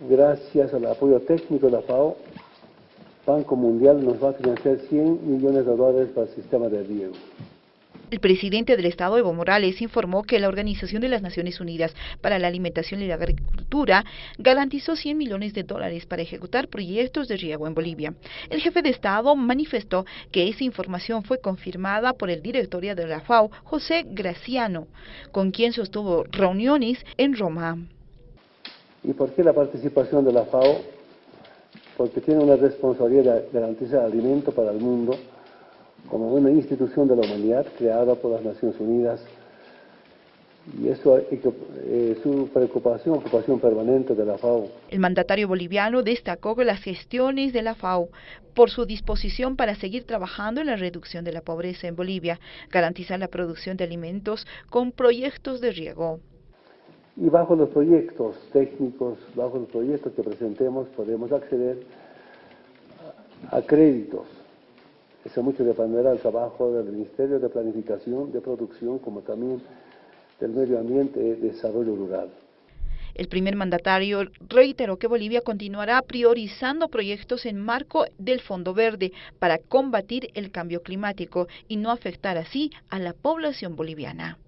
gracias al apoyo técnico de la FAO, Banco Mundial nos va a financiar 100 millones de dólares para el sistema de riego. El presidente del Estado, Evo Morales, informó que la Organización de las Naciones Unidas para la Alimentación y la Agricultura garantizó 100 millones de dólares para ejecutar proyectos de riego en Bolivia. El jefe de Estado manifestó que esa información fue confirmada por el directorio de la FAO, José Graciano, con quien sostuvo reuniones en Roma. ¿Y por qué la participación de la FAO? Porque tiene una responsabilidad de garantizar alimento para el mundo como una institución de la humanidad creada por las Naciones Unidas y eso es eh, su preocupación, ocupación permanente de la FAO. El mandatario boliviano destacó que las gestiones de la FAO por su disposición para seguir trabajando en la reducción de la pobreza en Bolivia, garantizar la producción de alimentos con proyectos de riego. Y bajo los proyectos técnicos, bajo los proyectos que presentemos, podemos acceder a créditos eso mucho dependerá del trabajo del Ministerio de Planificación, de Producción, como también del Medio Ambiente y Desarrollo Rural. El primer mandatario reiteró que Bolivia continuará priorizando proyectos en marco del Fondo Verde para combatir el cambio climático y no afectar así a la población boliviana.